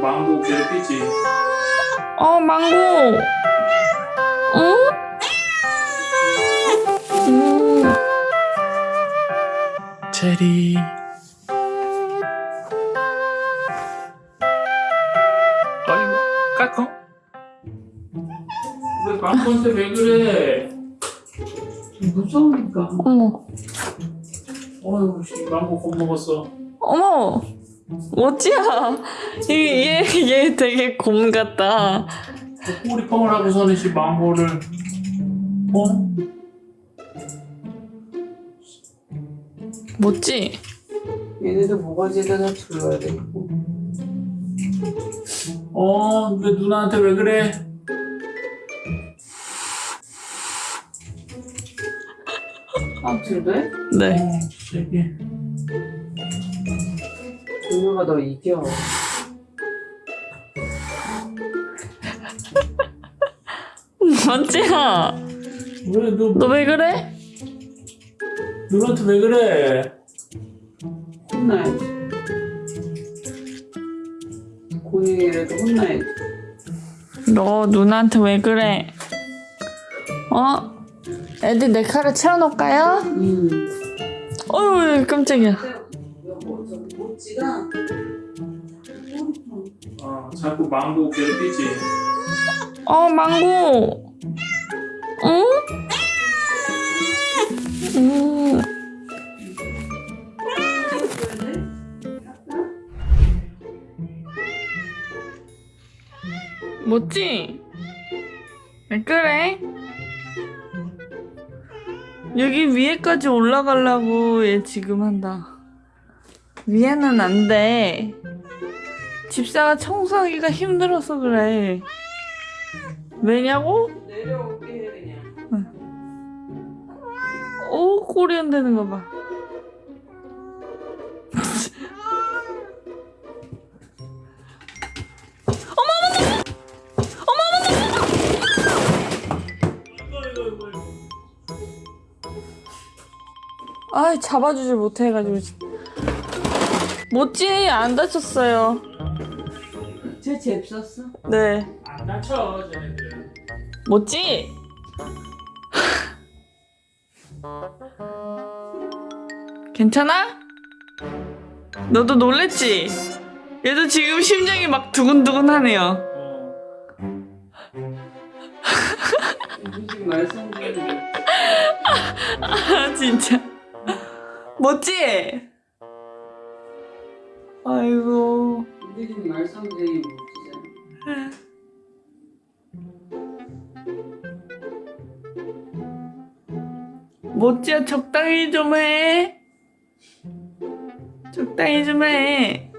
망고 괴롭히지? 어, 망고. 응? 음. 체리. 아이고, 까꿍. 왜 망고한테 왜 그래? 무서우니까. 어머, 씨, 망고 겁먹었어. 어머. 멋지야. 얘, 얘, 얘 되게 곰 같다. 꼬리펑을 하고서는 씨 망고를. 어? 멋지? 얘네도 모가지에다 둘러야 되고 어, 왜 누나한테 왜 그래? 아 둘래? 네. 어, 누나가 너 이겨 멋지야. 왜, 너, 너 왜 그래? 누나한테 왜 그래? 혼나야지 고니라도 혼나야지 너 누나한테 왜 그래? 어? 애들 내 칼을 채워놓을까요? 음 어휴, 깜짝이야. 모찌가 어, 자꾸 망고 괴롭히지? 어, 망고. 응? 음. 뭐지? 왜 그래? 여기 위에까지 올라가려고 얘 지금 한다. 위에는 안 돼. 집사가 청소하기가 힘들어서 그래. 왜냐고? 내려올게 해 그냥 오, 꼬리 흔드는 거 봐. 아, 잡아주질 못해가지고. 모찌 안 다쳤어요. 쟤 잽 썼어? 네. 안 다쳐, 쟤네들. 모찌! 괜찮아? 너도 놀랬지? 얘도 지금 심장이 막 두근두근하네요. 아 진짜 멋지? 아이고. 우리 집 말썽쟁이 모찌잖아. 멋지야 적당히 좀해. 적당히 좀해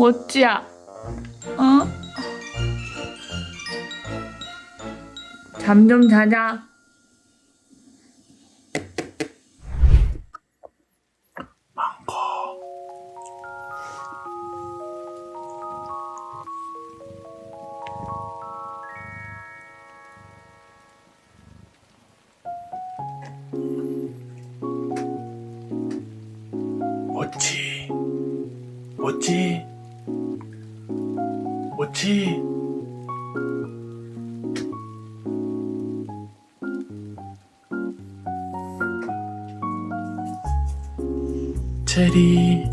멋지야 어? 잠 좀 자자 멋지. 멋 지. 멋지. 체리.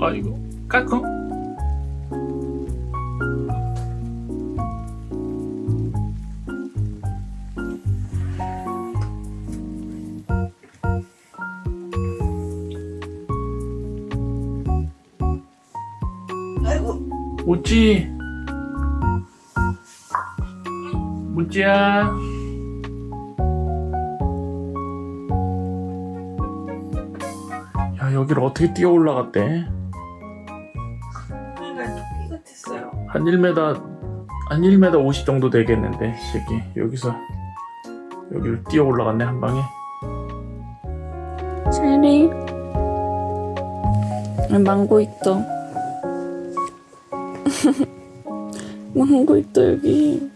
아이고, 까꿍. 모찌 모찌야. 야 여기를 어떻게 뛰어 올라갔대? 한 1m 한 1m 50 정도 되겠는데 이 새끼. 여기서 여기를 뛰어 올라갔네 한 방에. 체리. 아, 망고 있다. 망고 있다 여기.